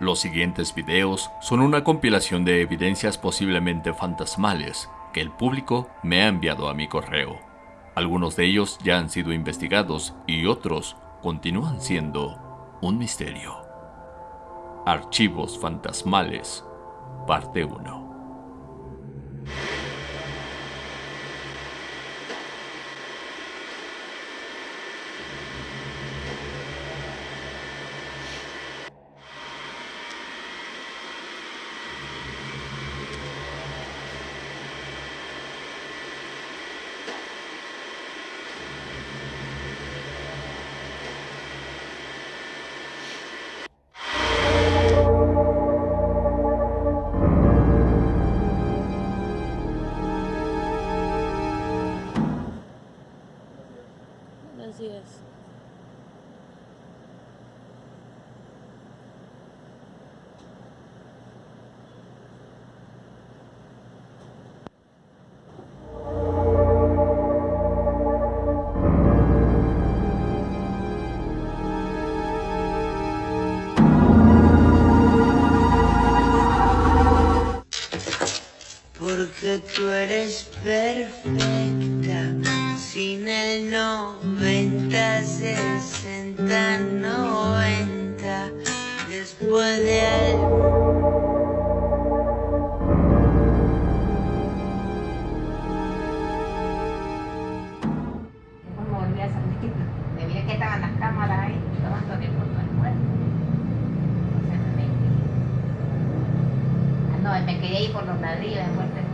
Los siguientes videos son una compilación de evidencias posiblemente fantasmales que el público me ha enviado a mi correo. Algunos de ellos ya han sido investigados y otros continúan siendo un misterio. Archivos fantasmales, parte 1. Porque tú eres perfecta, sin el 90, 60, 90, después de algo. Me miré que estaban las cámaras ahí, tomando el me quedé ahí por los ladrillos de muerte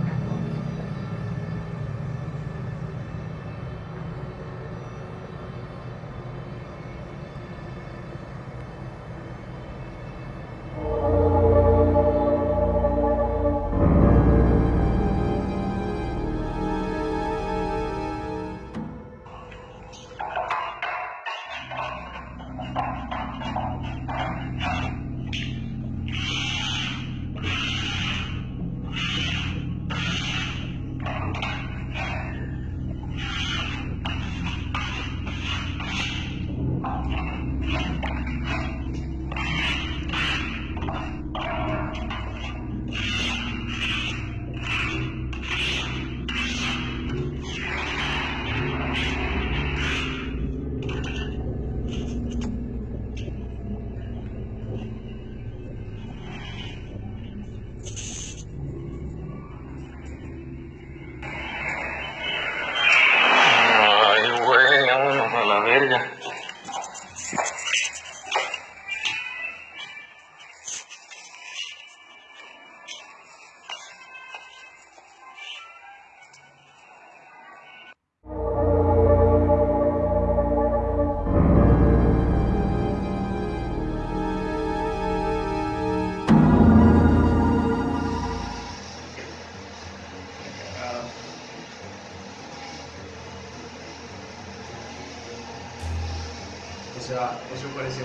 sea, eso parece.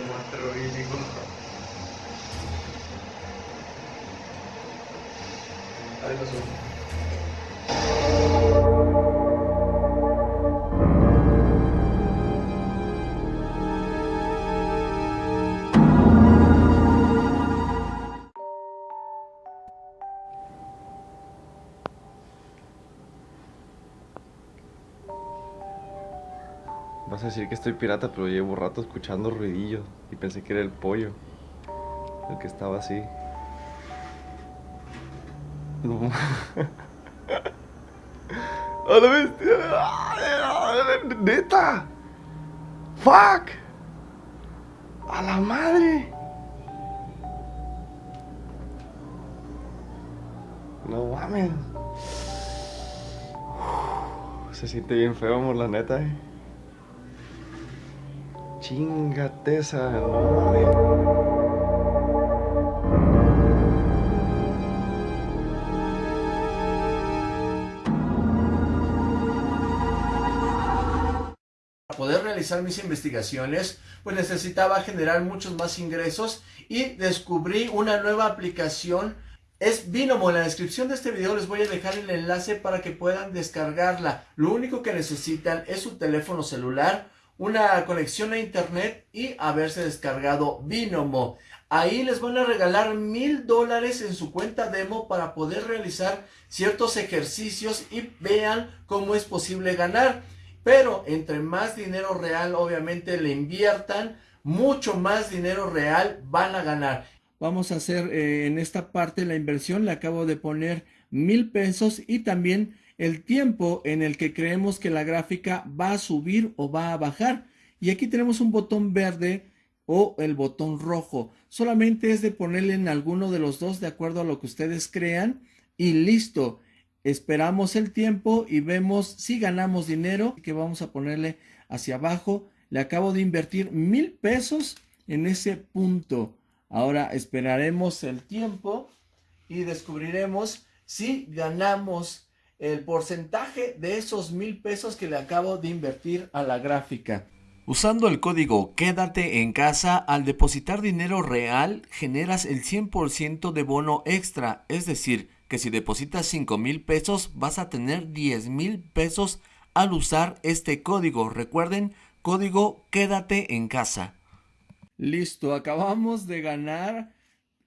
Ahí pasó. Vas a decir que estoy pirata, pero llevo rato escuchando ruidillos y pensé que era el pollo. El que estaba así. No. ¡A la bestia! ¡Neta! ¡Fuck! ¡A la madre! No mames. Se siente bien feo, amor, la neta, eh. Chingate esa, no poder realizar mis investigaciones, pues necesitaba generar muchos más ingresos y descubrí una nueva aplicación. Es Binomo. En la descripción de este video les voy a dejar el enlace para que puedan descargarla. Lo único que necesitan es su teléfono celular, una conexión a internet y haberse descargado Binomo. Ahí les van a regalar mil dólares en su cuenta demo para poder realizar ciertos ejercicios y vean cómo es posible ganar. Pero entre más dinero real obviamente le inviertan, mucho más dinero real van a ganar. Vamos a hacer eh, en esta parte la inversión, le acabo de poner mil pesos y también el tiempo en el que creemos que la gráfica va a subir o va a bajar. Y aquí tenemos un botón verde o el botón rojo. Solamente es de ponerle en alguno de los dos de acuerdo a lo que ustedes crean y listo. Esperamos el tiempo y vemos si ganamos dinero que vamos a ponerle hacia abajo. Le acabo de invertir mil pesos en ese punto. Ahora esperaremos el tiempo y descubriremos si ganamos el porcentaje de esos mil pesos que le acabo de invertir a la gráfica. Usando el código Quédate en casa, al depositar dinero real generas el 100% de bono extra, es decir, que si depositas 5 mil pesos vas a tener 10 mil pesos al usar este código. Recuerden, código Quédate en casa. Listo, acabamos de ganar,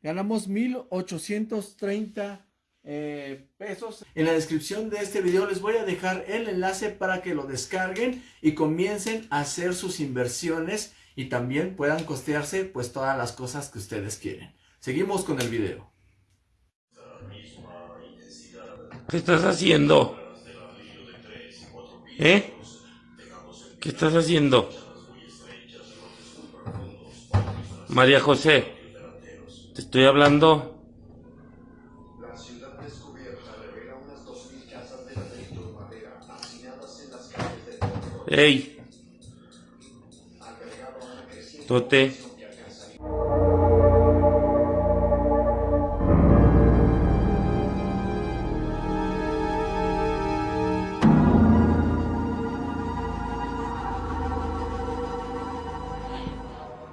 ganamos 1830 eh, pesos. En la descripción de este video les voy a dejar el enlace para que lo descarguen y comiencen a hacer sus inversiones y también puedan costearse pues todas las cosas que ustedes quieren. Seguimos con el video. ¿Qué estás haciendo? ¿Eh? ¿Qué estás haciendo? María José, te estoy hablando. ¡Ey! Tote.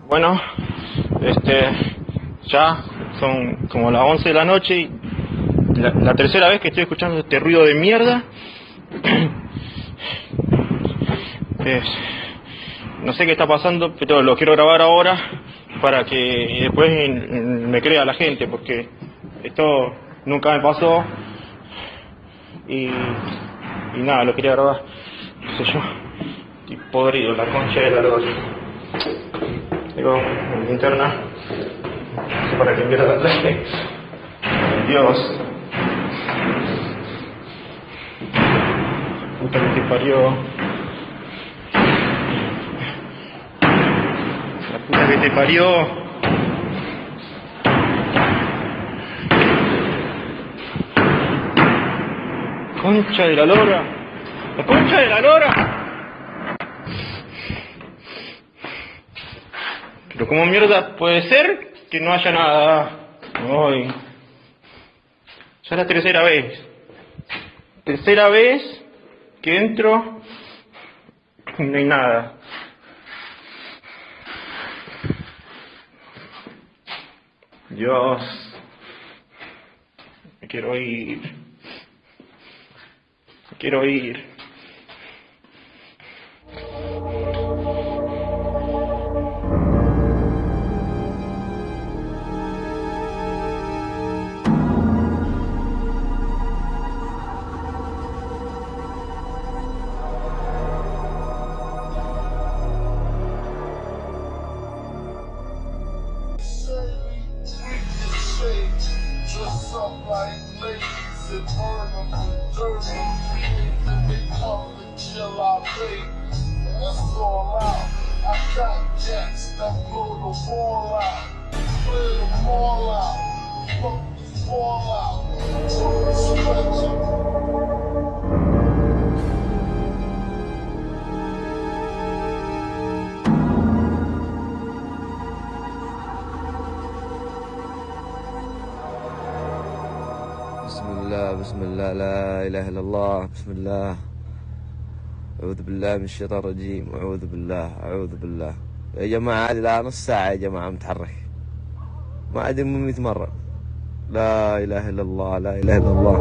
Bueno, este, ya son como las 11 de la noche y la, la tercera vez que estoy escuchando este ruido de mierda. Es- no sé qué está pasando, pero lo quiero grabar ahora para que después me crea la gente, porque esto nunca me pasó y, nada, lo quería grabar, qué sé yo, estoy podrido, la concha de la lora. Digo, linterna, no para qué mierda la. Dios. Puta que. La que te parió. Concha de la lora. La concha de la lora. Pero como mierda puede ser que no haya nada hoy. Ya es la tercera vez. Tercera vez que entro y no hay nada. Dios. Me quiero ir. Me quiero ir. Up like ladies and them and turn them. And they come to chill out late. That's all. I got jets that blow the wall out. Clear the wall out. Fuck the wall out. Stretch بسم الله لا إله إلا الله بسم الله. أعوذ بالله من الشيطان الرجيم أعوذ بالله أعوذ بالله. يا جماعة هذه نص ساعة يا جماعة متحرك. ما أدري من 100 مرة. لا إله إلا الله لا إله إلا الله.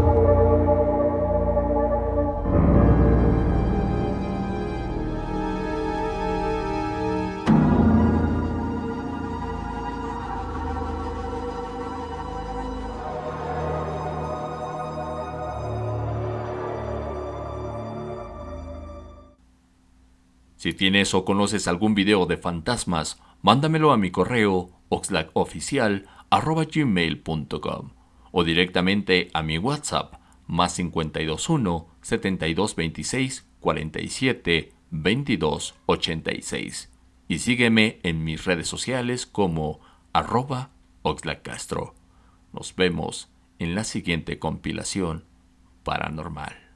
Si tienes o conoces algún video de fantasmas, mándamelo a mi correo oxlacoficial.gmail.com o directamente a mi WhatsApp más 521 7226 47 22 86 y sígueme en mis redes sociales como arroba Castro. Nos vemos en la siguiente compilación paranormal.